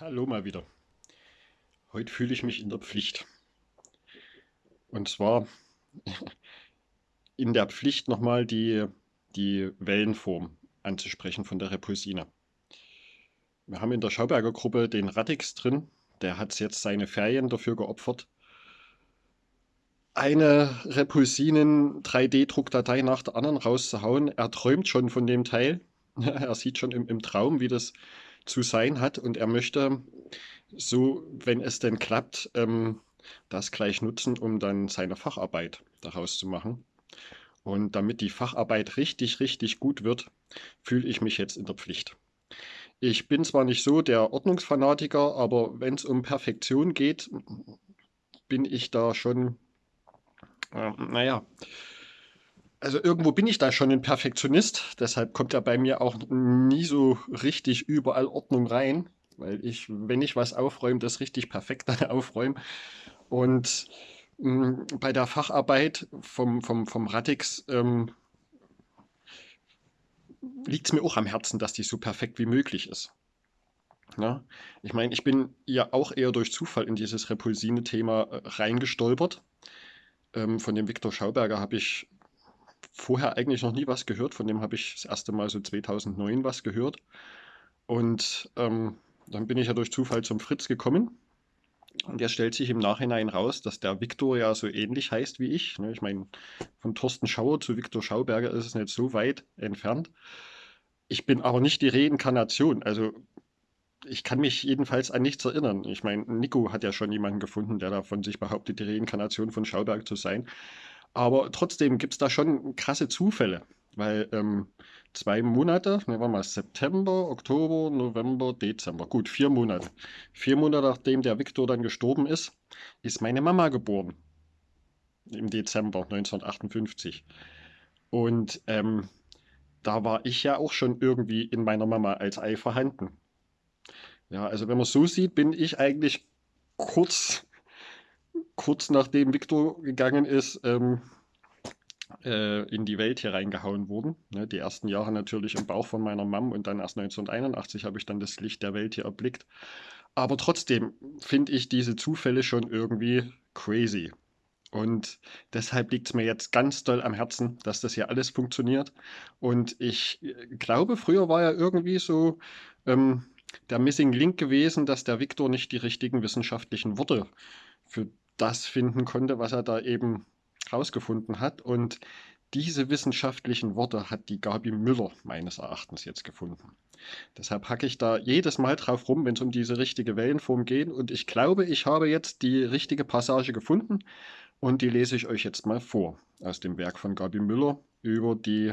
Hallo mal wieder. Heute fühle ich mich in der Pflicht. Und zwar in der Pflicht nochmal die, die Wellenform anzusprechen von der Repulsine. Wir haben in der Schauberger Gruppe den Radix drin. Der hat jetzt seine Ferien dafür geopfert, eine Repulsinen 3D-Druckdatei nach der anderen rauszuhauen. Er träumt schon von dem Teil. Er sieht schon im, im Traum, wie das zu sein hat und er möchte so, wenn es denn klappt, ähm, das gleich nutzen, um dann seine Facharbeit daraus zu machen. Und damit die Facharbeit richtig, richtig gut wird, fühle ich mich jetzt in der Pflicht. Ich bin zwar nicht so der Ordnungsfanatiker, aber wenn es um Perfektion geht, bin ich da schon, äh, naja, also irgendwo bin ich da schon ein Perfektionist, deshalb kommt ja bei mir auch nie so richtig überall Ordnung rein, weil ich, wenn ich was aufräume, das richtig perfekt dann aufräume. Und mh, hm, bei der Facharbeit vom, vom, vom Radix ähm, liegt es mir auch am Herzen, dass die so perfekt wie möglich ist. Ja? Ich meine, ich bin ja auch eher durch Zufall in dieses Repulsine-Thema äh, reingestolpert. Ähm, von dem Viktor Schauberger habe ich vorher eigentlich noch nie was gehört. Von dem habe ich das erste Mal so 2009 was gehört. Und ähm, dann bin ich ja durch Zufall zum Fritz gekommen. Und der stellt sich im Nachhinein raus, dass der Viktor ja so ähnlich heißt wie ich. Ne? Ich meine, von Thorsten Schauer zu Viktor Schauberger ist es nicht so weit entfernt. Ich bin aber nicht die Reinkarnation. Also ich kann mich jedenfalls an nichts erinnern. Ich meine, Nico hat ja schon jemanden gefunden, der davon sich behauptet, die Reinkarnation von Schauberg zu sein. Aber trotzdem gibt es da schon krasse Zufälle, weil ähm, zwei Monate, ne, war mal September, Oktober, November, Dezember, gut, vier Monate. Vier Monate nachdem der Viktor dann gestorben ist, ist meine Mama geboren. Im Dezember 1958. Und ähm, da war ich ja auch schon irgendwie in meiner Mama als Ei vorhanden. Ja, also wenn man so sieht, bin ich eigentlich kurz kurz nachdem Victor gegangen ist, ähm, äh, in die Welt hier reingehauen worden. Ne, die ersten Jahre natürlich im Bauch von meiner Mom und dann erst 1981 habe ich dann das Licht der Welt hier erblickt. Aber trotzdem finde ich diese Zufälle schon irgendwie crazy. Und deshalb liegt es mir jetzt ganz doll am Herzen, dass das hier alles funktioniert. Und ich äh, glaube, früher war ja irgendwie so ähm, der Missing Link gewesen, dass der Viktor nicht die richtigen wissenschaftlichen Worte für das finden konnte, was er da eben rausgefunden hat. Und diese wissenschaftlichen Worte hat die Gabi Müller meines Erachtens jetzt gefunden. Deshalb hacke ich da jedes Mal drauf rum, wenn es um diese richtige Wellenform geht. Und ich glaube, ich habe jetzt die richtige Passage gefunden und die lese ich euch jetzt mal vor aus dem Werk von Gabi Müller über die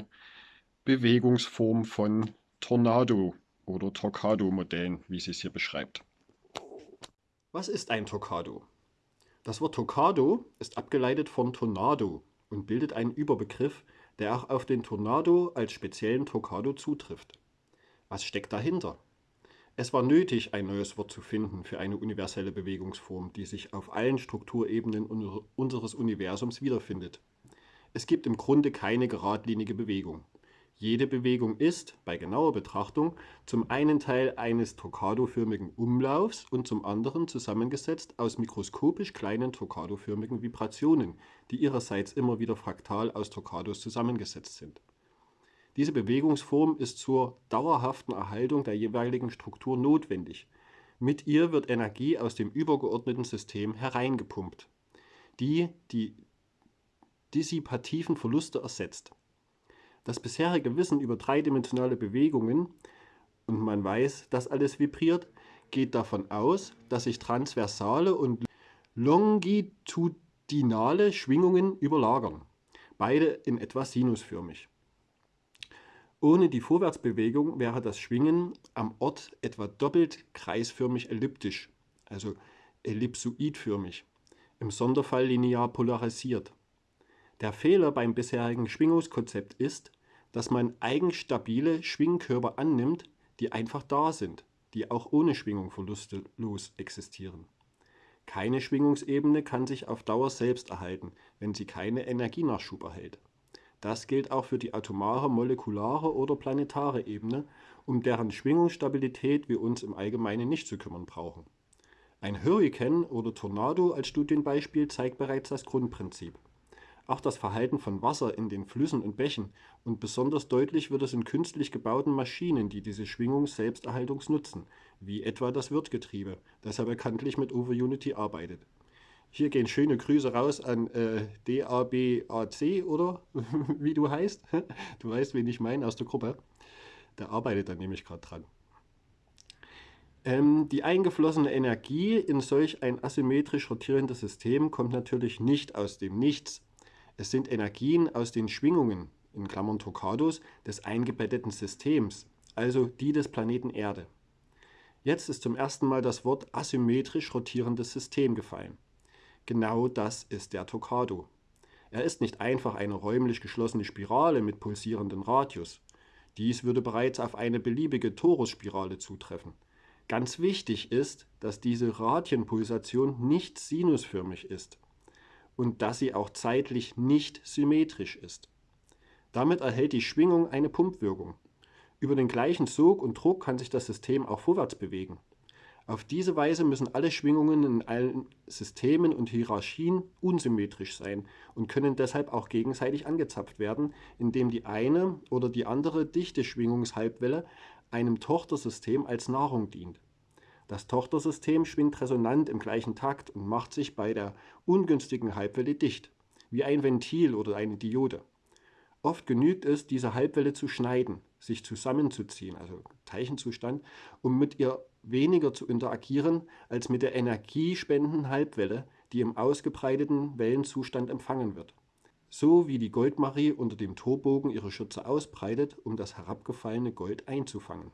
Bewegungsform von Tornado oder Torquado-Modellen, wie sie es hier beschreibt. Was ist ein Torquado? Das Wort Tornado ist abgeleitet von Tornado und bildet einen Überbegriff, der auch auf den Tornado als speziellen Tornado zutrifft. Was steckt dahinter? Es war nötig, ein neues Wort zu finden für eine universelle Bewegungsform, die sich auf allen Strukturebenen unseres Universums wiederfindet. Es gibt im Grunde keine geradlinige Bewegung. Jede Bewegung ist, bei genauer Betrachtung, zum einen Teil eines torquadoförmigen Umlaufs und zum anderen zusammengesetzt aus mikroskopisch kleinen torquadoförmigen Vibrationen, die ihrerseits immer wieder fraktal aus Torquados zusammengesetzt sind. Diese Bewegungsform ist zur dauerhaften Erhaltung der jeweiligen Struktur notwendig. Mit ihr wird Energie aus dem übergeordneten System hereingepumpt, die die dissipativen Verluste ersetzt. Das bisherige Wissen über dreidimensionale Bewegungen, und man weiß, dass alles vibriert, geht davon aus, dass sich transversale und longitudinale Schwingungen überlagern, beide in etwa sinusförmig. Ohne die Vorwärtsbewegung wäre das Schwingen am Ort etwa doppelt kreisförmig elliptisch, also ellipsoidförmig, im Sonderfall linear polarisiert. Der Fehler beim bisherigen Schwingungskonzept ist, dass man eigenstabile Schwingkörper annimmt, die einfach da sind, die auch ohne Schwingung verlustlos existieren. Keine Schwingungsebene kann sich auf Dauer selbst erhalten, wenn sie keine Energienachschub erhält. Das gilt auch für die atomare, molekulare oder planetare Ebene um deren Schwingungsstabilität wir uns im Allgemeinen nicht zu kümmern brauchen. Ein Hurrikan oder Tornado als Studienbeispiel zeigt bereits das Grundprinzip. Auch das Verhalten von Wasser in den Flüssen und Bächen und besonders deutlich wird es in künstlich gebauten Maschinen, die diese Schwingung selbsterhaltungs nutzen, wie etwa das Wirtgetriebe, das ja bekanntlich mit OverUnity arbeitet. Hier gehen schöne Grüße raus an äh, DABAC oder wie du heißt. Du weißt, wen ich meine aus der Gruppe. Der arbeitet da nämlich gerade dran. Ähm, die eingeflossene Energie in solch ein asymmetrisch rotierendes System kommt natürlich nicht aus dem Nichts. Es sind Energien aus den Schwingungen, in Klammern Torquados, des eingebetteten Systems, also die des Planeten Erde. Jetzt ist zum ersten Mal das Wort asymmetrisch rotierendes System gefallen. Genau das ist der Torquado. Er ist nicht einfach eine räumlich geschlossene Spirale mit pulsierendem Radius. Dies würde bereits auf eine beliebige Torusspirale zutreffen. Ganz wichtig ist, dass diese Radienpulsation nicht sinusförmig ist und dass sie auch zeitlich nicht symmetrisch ist. Damit erhält die Schwingung eine Pumpwirkung. Über den gleichen Sog und Druck kann sich das System auch vorwärts bewegen. Auf diese Weise müssen alle Schwingungen in allen Systemen und Hierarchien unsymmetrisch sein und können deshalb auch gegenseitig angezapft werden, indem die eine oder die andere dichte Schwingungshalbwelle einem Tochtersystem als Nahrung dient. Das Tochtersystem schwingt resonant im gleichen Takt und macht sich bei der ungünstigen Halbwelle dicht, wie ein Ventil oder eine Diode. Oft genügt es, diese Halbwelle zu schneiden, sich zusammenzuziehen, also Teilchenzustand, um mit ihr weniger zu interagieren als mit der energiespendenden Halbwelle, die im ausgebreiteten Wellenzustand empfangen wird. So wie die Goldmarie unter dem Torbogen ihre Schürze ausbreitet, um das herabgefallene Gold einzufangen.